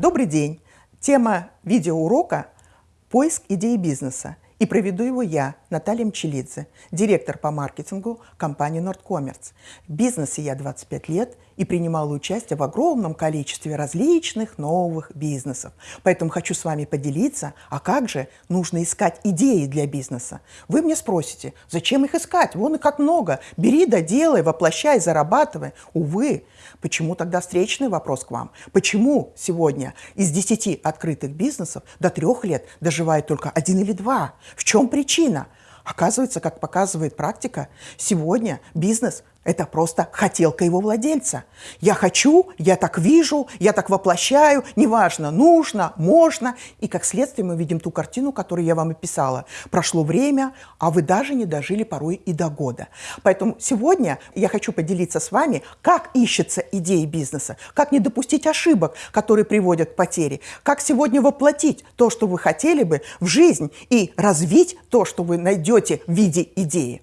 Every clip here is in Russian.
добрый день. Тема видеоурока – поиск идеи бизнеса. И проведу его я, Наталья Мчелидзе, директор по маркетингу компании Nordcommerce. В бизнесе я 25 лет и принимала участие в огромном количестве различных новых бизнесов. Поэтому хочу с вами поделиться, а как же нужно искать идеи для бизнеса. Вы мне спросите, зачем их искать? Вон и как много. Бери да делай, воплощай, зарабатывай. Увы, почему тогда встречный вопрос к вам? Почему сегодня из 10 открытых бизнесов до трех лет доживает только один или два? В чем причина? Оказывается, как показывает практика, сегодня бизнес это просто хотелка его владельца. Я хочу, я так вижу, я так воплощаю, неважно, нужно, можно. И как следствие мы видим ту картину, которую я вам описала. Прошло время, а вы даже не дожили порой и до года. Поэтому сегодня я хочу поделиться с вами, как ищется идеи бизнеса, как не допустить ошибок, которые приводят к потере, как сегодня воплотить то, что вы хотели бы в жизнь и развить то, что вы найдете в виде идеи.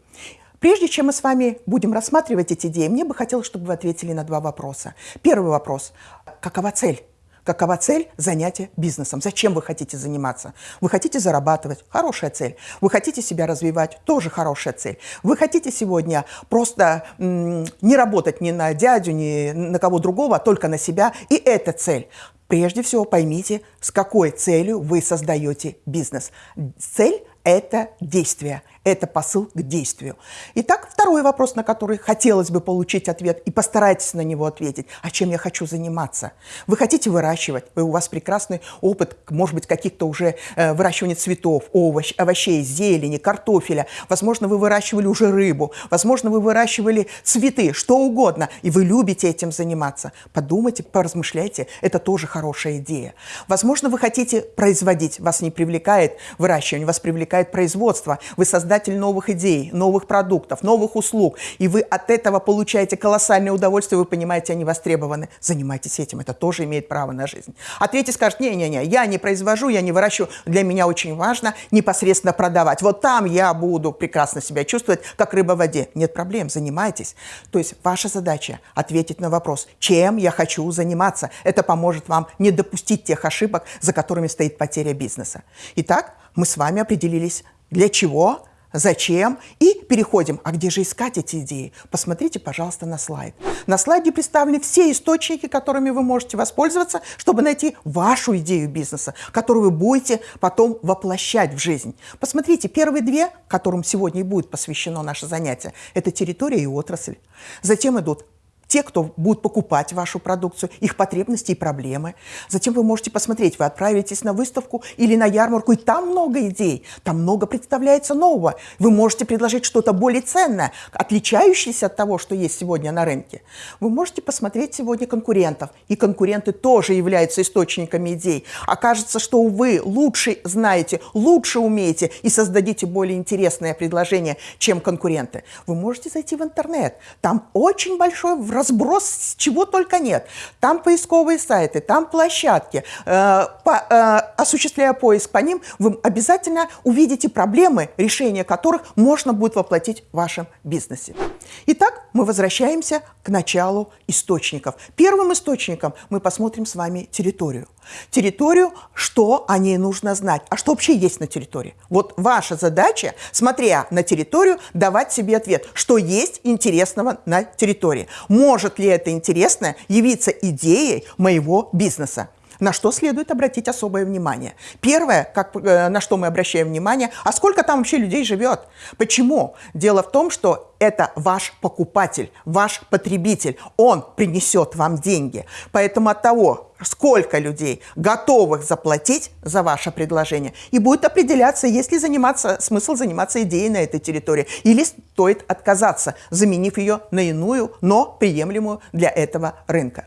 Прежде чем мы с вами будем рассматривать эти идеи, мне бы хотелось, чтобы вы ответили на два вопроса. Первый вопрос. Какова цель? Какова цель занятия бизнесом? Зачем вы хотите заниматься? Вы хотите зарабатывать? Хорошая цель. Вы хотите себя развивать? Тоже хорошая цель. Вы хотите сегодня просто не работать ни на дядю, ни на кого другого, а только на себя? И это цель. Прежде всего поймите, с какой целью вы создаете бизнес. Цель – это действие, это посыл к действию. Итак, второй вопрос, на который хотелось бы получить ответ, и постарайтесь на него ответить. А чем я хочу заниматься? Вы хотите выращивать, у вас прекрасный опыт, может быть, каких-то уже э, выращивания цветов, овощ, овощей, зелени, картофеля. Возможно, вы выращивали уже рыбу, возможно, вы выращивали цветы, что угодно, и вы любите этим заниматься. Подумайте, поразмышляйте, это тоже хорошая идея. Возможно, вы хотите производить, вас не привлекает выращивание, вас привлекает производство. Вы создатель новых идей, новых продуктов, новых услуг, и вы от этого получаете колоссальное удовольствие, вы понимаете, они востребованы. Занимайтесь этим, это тоже имеет право на жизнь. А третий скажет, не-не-не, я не произвожу, я не выращиваю, для меня очень важно непосредственно продавать. Вот там я буду прекрасно себя чувствовать, как рыба в воде. Нет проблем, занимайтесь. То есть ваша задача ответить на вопрос, чем я хочу заниматься. Это поможет вам не допустить тех ошибок, за которыми стоит потеря бизнеса. Итак, мы с вами определились, для чего Зачем? И переходим. А где же искать эти идеи? Посмотрите, пожалуйста, на слайд. На слайде представлены все источники, которыми вы можете воспользоваться, чтобы найти вашу идею бизнеса, которую вы будете потом воплощать в жизнь. Посмотрите, первые две, которым сегодня и будет посвящено наше занятие, это территория и отрасль. Затем идут те, кто будут покупать вашу продукцию, их потребности и проблемы. Затем вы можете посмотреть, вы отправитесь на выставку или на ярмарку, и там много идей, там много представляется нового. Вы можете предложить что-то более ценное, отличающееся от того, что есть сегодня на рынке. Вы можете посмотреть сегодня конкурентов, и конкуренты тоже являются источниками идей. Окажется, что вы лучше знаете, лучше умеете и создадите более интересное предложение, чем конкуренты. Вы можете зайти в интернет, там очень большой разброс чего только нет. Там поисковые сайты, там площадки. Э, по, э, осуществляя поиск по ним, вы обязательно увидите проблемы, решения которых можно будет воплотить в вашем бизнесе. Итак, мы возвращаемся к началу источников. Первым источником мы посмотрим с вами территорию. Территорию, что о ней нужно знать, а что вообще есть на территории. Вот ваша задача, смотря на территорию, давать себе ответ, что есть интересного на территории. Может ли это интересное явиться идеей моего бизнеса? На что следует обратить особое внимание. Первое, как, э, на что мы обращаем внимание, а сколько там вообще людей живет? Почему? Дело в том, что это ваш покупатель, ваш потребитель. Он принесет вам деньги. Поэтому от того, сколько людей готовых заплатить за ваше предложение, и будет определяться, есть ли заниматься, смысл заниматься идеей на этой территории, или стоит отказаться, заменив ее на иную, но приемлемую для этого рынка.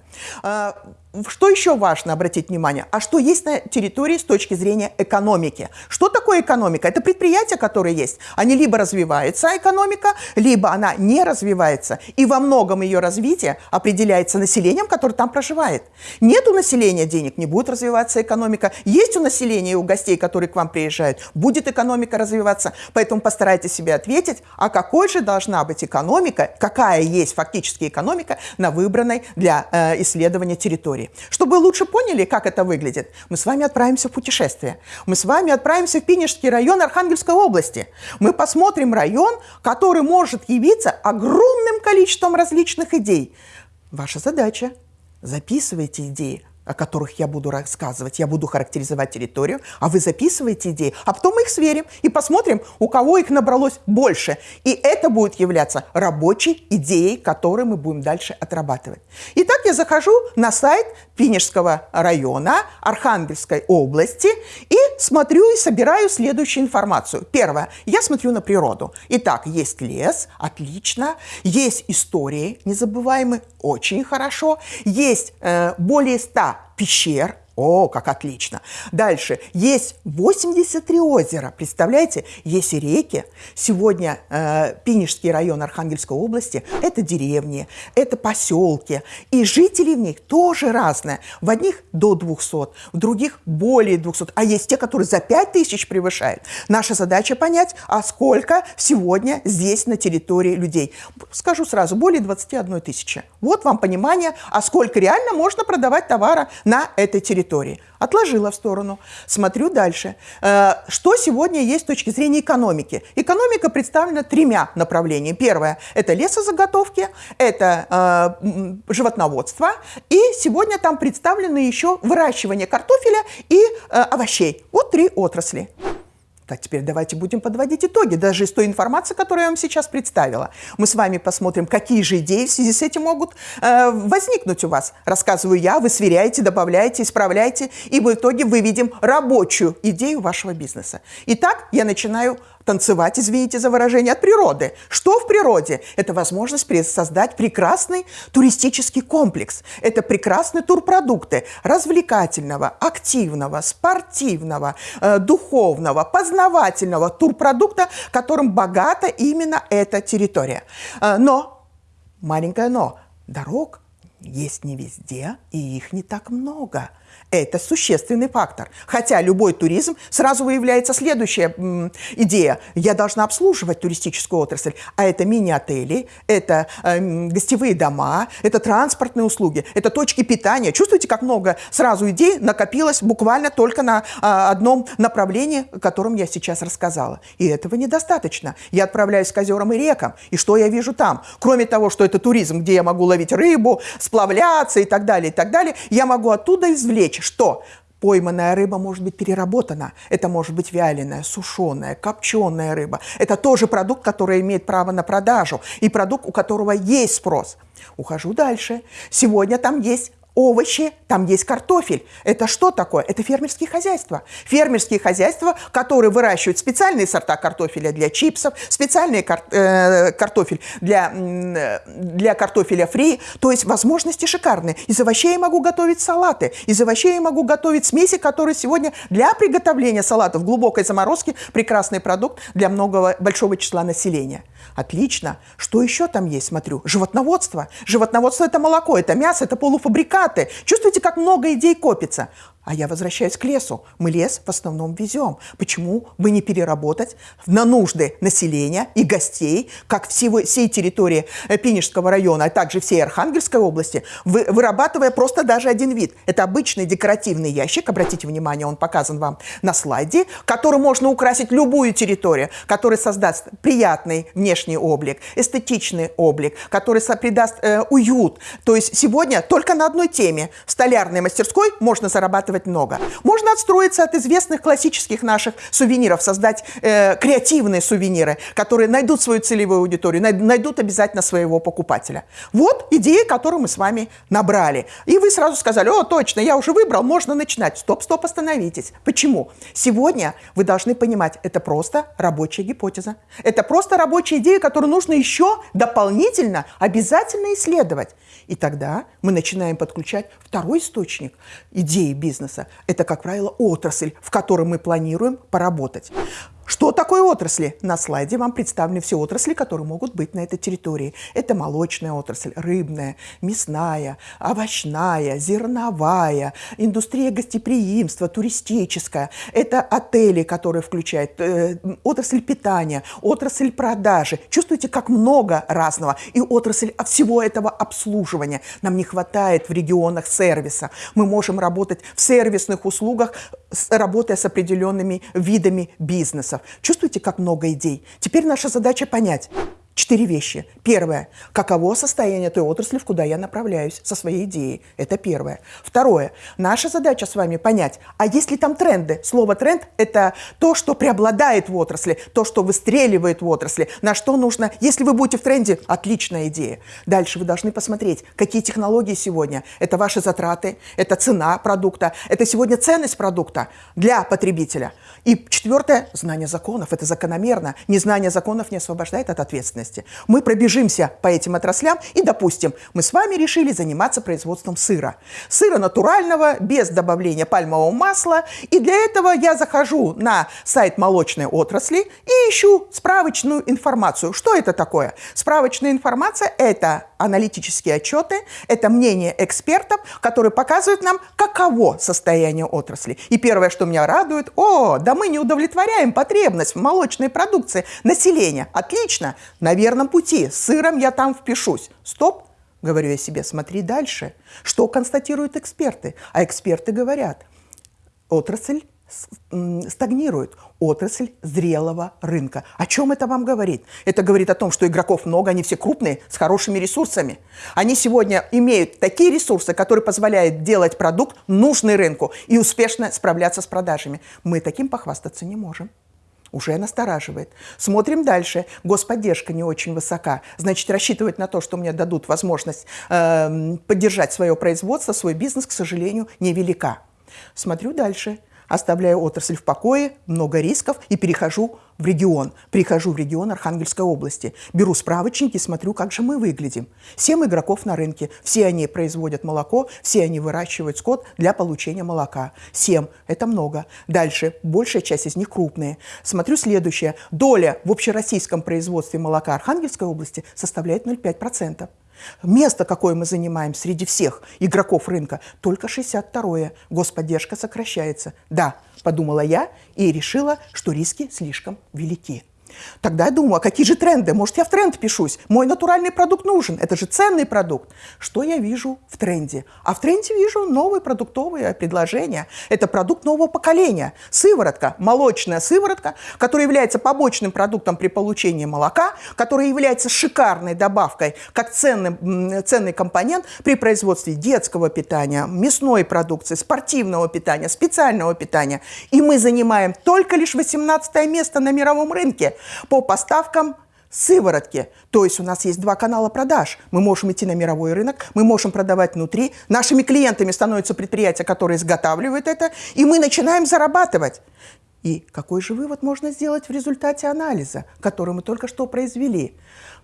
Что еще важно обратить внимание? А что есть на территории с точки зрения экономики? Что такое экономика? Это предприятия, которые есть. Они либо развивается экономика, либо она не развивается. И во многом ее развитие определяется населением, которое там проживает. Нет у населения денег, не будет развиваться экономика. Есть у населения и у гостей, которые к вам приезжают, будет экономика развиваться. Поэтому постарайтесь себе ответить, а какой же должна быть экономика, какая есть фактически экономика на выбранной для э, исследования территории. Территории. Чтобы вы лучше поняли, как это выглядит, мы с вами отправимся в путешествие. Мы с вами отправимся в Пинежский район Архангельской области. Мы посмотрим район, который может явиться огромным количеством различных идей. Ваша задача – записывайте идеи, о которых я буду рассказывать. Я буду характеризовать территорию, а вы записываете идеи, а потом мы их сверим и посмотрим, у кого их набралось больше. И это будет являться рабочей идеей, которую мы будем дальше отрабатывать. Итак, я захожу на сайт Пинежского района Архангельской области и смотрю и собираю следующую информацию. Первое. Я смотрю на природу. Итак, есть лес, отлично. Есть истории незабываемые, очень хорошо. Есть э, более 100 пещер, о, как отлично. Дальше. Есть 83 озера. Представляете? Есть и реки. Сегодня э, Пинежский район Архангельской области – это деревни, это поселки. И жители в них тоже разные. В одних до 200, в других более 200. А есть те, которые за 5000 превышают. Наша задача понять, а сколько сегодня здесь на территории людей. Скажу сразу, более 21 тысячи. Вот вам понимание, а сколько реально можно продавать товара на этой территории территории. Отложила в сторону. Смотрю дальше. Э, что сегодня есть с точки зрения экономики? Экономика представлена тремя направлениями. Первое – это лесозаготовки, это э, животноводство, и сегодня там представлены еще выращивание картофеля и э, овощей. Вот три отрасли. Так, теперь давайте будем подводить итоги, даже из той информации, которую я вам сейчас представила. Мы с вами посмотрим, какие же идеи в связи с этим могут э, возникнуть у вас. Рассказываю я, вы сверяете, добавляете, исправляете, и в итоге выведем рабочую идею вашего бизнеса. Итак, я начинаю танцевать, извините за выражение, от природы. Что в природе? Это возможность создать прекрасный туристический комплекс. Это прекрасные турпродукты развлекательного, активного, спортивного, э, духовного, познавательного турпродукта, которым богата именно эта территория. Э, но, маленькое но, дорог есть не везде, и их не так много. Это существенный фактор. Хотя любой туризм сразу выявляется следующая идея. Я должна обслуживать туристическую отрасль. А это мини-отели, это э, гостевые дома, это транспортные услуги, это точки питания. Чувствуете, как много сразу идей накопилось буквально только на э, одном направлении, о котором я сейчас рассказала. И этого недостаточно. Я отправляюсь к озерам и рекам. И что я вижу там? Кроме того, что это туризм, где я могу ловить рыбу, сплавляться и так далее, и так далее, я могу оттуда извлечь что пойманная рыба может быть переработана. Это может быть вяленая, сушеная, копченая рыба. Это тоже продукт, который имеет право на продажу и продукт, у которого есть спрос. Ухожу дальше. Сегодня там есть овощи, там есть картофель. Это что такое? Это фермерские хозяйства. Фермерские хозяйства, которые выращивают специальные сорта картофеля для чипсов, специальный кар э, картофель для, э, для картофеля фри. То есть возможности шикарные. Из овощей я могу готовить салаты. Из овощей я могу готовить смеси, которые сегодня для приготовления салатов глубокой заморозке прекрасный продукт для многого, большого числа населения. Отлично. Что еще там есть, смотрю? Животноводство. Животноводство – это молоко, это мясо, это полуфабрикаты. Чувствуете, как много идей копится? А я возвращаюсь к лесу. Мы лес в основном везем. Почему бы не переработать на нужды населения и гостей, как всего, всей территории э, Пинежского района, а также всей Архангельской области, вы, вырабатывая просто даже один вид. Это обычный декоративный ящик, обратите внимание, он показан вам на слайде, которым можно украсить любую территорию, который создаст приятный внешний облик, эстетичный облик, который придаст э, уют. То есть сегодня только на одной теме в столярной мастерской можно зарабатывать много. Можно отстроиться от известных классических наших сувениров, создать э, креативные сувениры, которые найдут свою целевую аудиторию, найдут обязательно своего покупателя. Вот идея, которую мы с вами набрали. И вы сразу сказали, о, точно, я уже выбрал, можно начинать. Стоп, стоп, остановитесь. Почему? Сегодня вы должны понимать, это просто рабочая гипотеза. Это просто рабочая идея, которую нужно еще дополнительно обязательно исследовать. И тогда мы начинаем подключать второй источник идеи бизнеса. Это, как правило, отрасль, в которой мы планируем поработать. Что такое отрасли? На слайде вам представлены все отрасли, которые могут быть на этой территории. Это молочная отрасль, рыбная, мясная, овощная, зерновая, индустрия гостеприимства, туристическая. Это отели, которые включают э, отрасль питания, отрасль продажи. Чувствуете, как много разного. И отрасль всего этого обслуживания. Нам не хватает в регионах сервиса. Мы можем работать в сервисных услугах, работая с определенными видами бизнеса вопросов. Чувствуете, как много идей? Теперь наша задача понять, Четыре вещи. Первое. Каково состояние той отрасли, в куда я направляюсь со своей идеей? Это первое. Второе. Наша задача с вами понять, а есть ли там тренды? Слово «тренд» – это то, что преобладает в отрасли, то, что выстреливает в отрасли, на что нужно. Если вы будете в тренде, отличная идея. Дальше вы должны посмотреть, какие технологии сегодня. Это ваши затраты, это цена продукта, это сегодня ценность продукта для потребителя. И четвертое – знание законов. Это закономерно. Незнание законов не освобождает от ответственности отраслях. Мы пробежимся по этим отраслям и, допустим, мы с вами решили заниматься производством сыра. Сыра натурального, без добавления пальмового масла. И для этого я захожу на сайт молочной отрасли и ищу справочную информацию. Что это такое? Справочная информация – это аналитические отчеты, это мнение экспертов, которые показывают нам, каково состояние отрасли. И первое, что меня радует, о, да мы не удовлетворяем потребность в молочной продукции населения. Отлично, на верном пути, с сыром я там впишусь. Стоп, говорю я себе, смотри дальше. Что констатируют эксперты? А эксперты говорят, отрасль стагнирует отрасль зрелого рынка. О чем это вам говорит? Это говорит о том, что игроков много, они все крупные, с хорошими ресурсами. Они сегодня имеют такие ресурсы, которые позволяют делать продукт, нужный рынку, и успешно справляться с продажами. Мы таким похвастаться не можем. Уже настораживает. Смотрим дальше. Господдержка не очень высока. Значит, рассчитывать на то, что мне дадут возможность э, поддержать свое производство, свой бизнес, к сожалению, невелика. Смотрю дальше оставляю отрасль в покое, много рисков и перехожу в регион. Прихожу в регион Архангельской области. Беру справочники, смотрю, как же мы выглядим. Семь игроков на рынке. Все они производят молоко, все они выращивают скот для получения молока. Семь – это много. Дальше, большая часть из них крупные. Смотрю следующее. Доля в общероссийском производстве молока Архангельской области составляет 0,5%. Место, какое мы занимаем среди всех игроков рынка, только 62-е. Господдержка сокращается. Да, подумала я и решила, что риски слишком велики. Тогда я думаю, а какие же тренды? Может, я в тренд пишусь? Мой натуральный продукт нужен. Это же ценный продукт. Что я вижу в тренде? А в тренде вижу новые продуктовые предложения. Это продукт нового поколения. Сыворотка, молочная сыворотка, которая является побочным продуктом при получении молока, которая является шикарной добавкой, как ценный, ценный компонент при производстве детского питания, мясной продукции, спортивного питания, специального питания. И мы занимаем только лишь 18 место на мировом рынке по поставкам сыворотки. То есть у нас есть два канала продаж. Мы можем идти на мировой рынок, мы можем продавать внутри. Нашими клиентами становятся предприятия, которые изготавливают это, и мы начинаем зарабатывать. И какой же вывод можно сделать в результате анализа, который мы только что произвели?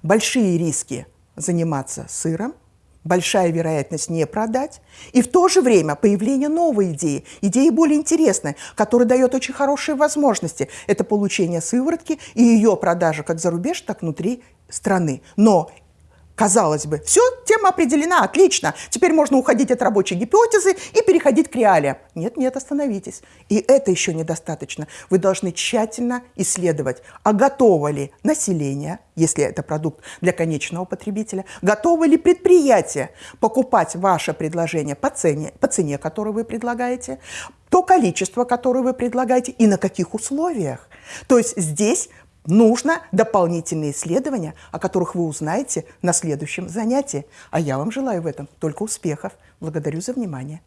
Большие риски заниматься сыром – большая вероятность не продать, и в то же время появление новой идеи, идеи более интересной, которая дает очень хорошие возможности. Это получение сыворотки и ее продажа как за рубеж, так внутри страны. Но Казалось бы, все, тема определена, отлично. Теперь можно уходить от рабочей гипотезы и переходить к реалиям. Нет, нет, остановитесь. И это еще недостаточно. Вы должны тщательно исследовать, а готово ли население, если это продукт для конечного потребителя, готово ли предприятие покупать ваше предложение по цене, по цене, которую вы предлагаете, то количество, которое вы предлагаете и на каких условиях. То есть здесь нужно дополнительные исследования, о которых вы узнаете на следующем занятии. А я вам желаю в этом только успехов. Благодарю за внимание.